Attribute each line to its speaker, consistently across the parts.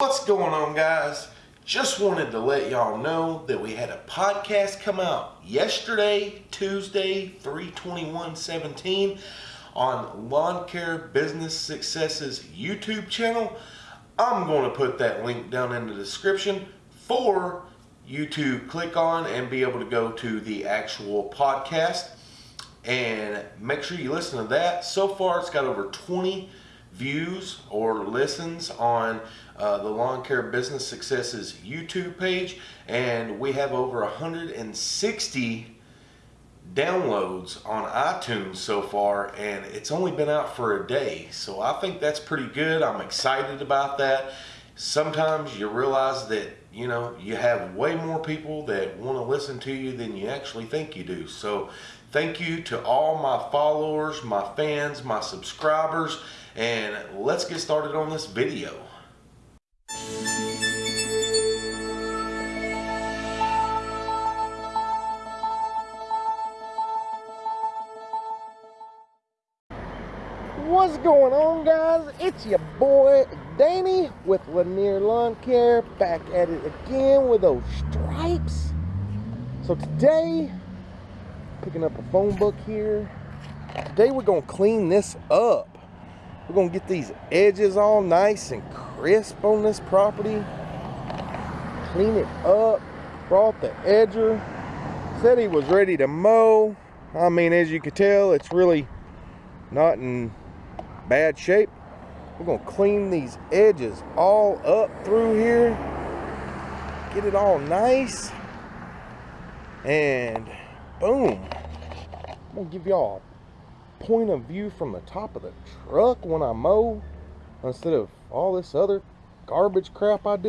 Speaker 1: What's going on, guys? Just wanted to let y'all know that we had a podcast come out yesterday, Tuesday, 32117 on Lawn Care Business Successes YouTube channel. I'm going to put that link down in the description for you to click on and be able to go to the actual podcast and make sure you listen to that. So far, it's got over 20 views or listens on uh, the Lawn Care Business Successes YouTube page, and we have over 160 downloads on iTunes so far, and it's only been out for a day. So I think that's pretty good. I'm excited about that. Sometimes you realize that you know you have way more people that want to listen to you than you actually think you do. So thank you to all my followers, my fans, my subscribers, and let's get started on this video. What's going on guys? It's your boy Danny with Lanier Lawn Care back at it again with those stripes. So today, picking up a phone book here. Today we're gonna clean this up. We're gonna get these edges all nice and crisp on this property. Clean it up. Brought the edger. Said he was ready to mow. I mean, as you can tell, it's really not in bad shape. We're gonna clean these edges all up through here. Get it all nice. And boom. I'm gonna give y'all a point of view from the top of the truck when I mow instead of all this other garbage crap I do.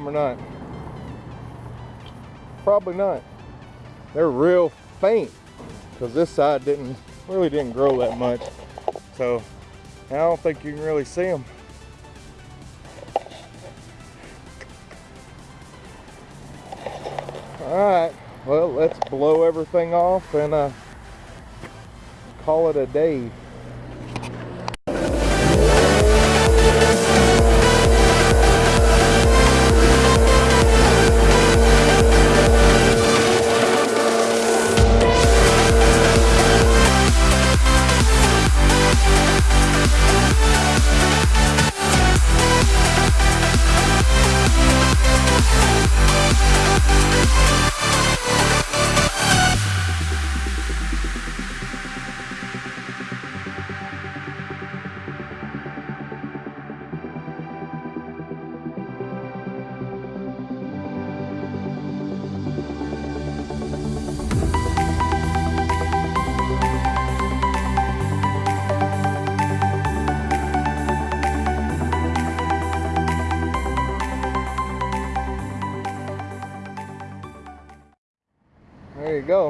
Speaker 2: Or not. Probably not. They're real faint because this side didn't really didn't grow that much. So I don't think you can really see them. All right, well, let's blow everything off and uh, call it a day.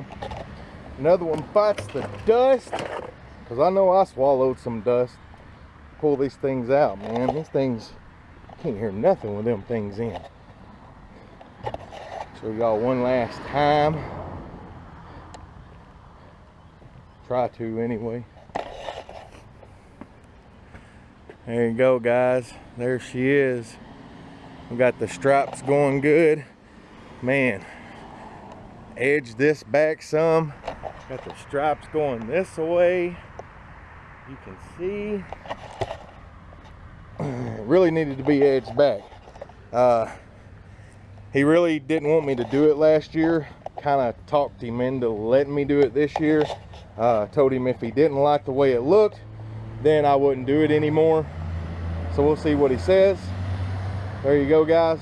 Speaker 2: Go. Another one bites the dust. Because I know I swallowed some dust. Pull these things out, man. These things, can't hear nothing with them things in. Show y'all one last time. Try to anyway. There you go, guys. There she is. We got the straps going good. Man, edge this back some. Got the stripes going this way. You can see. really needed to be edged back. Uh, he really didn't want me to do it last year. Kind of talked him into letting me do it this year. Uh, told him if he didn't like the way it looked, then I wouldn't do it anymore. So we'll see what he says. There you go, guys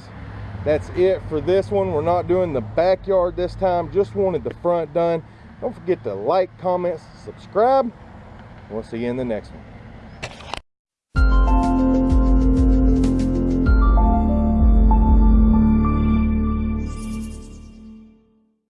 Speaker 2: that's it for this one. We're not doing the backyard this time. Just wanted the front done. Don't forget to like comment subscribe. We'll see you in the next one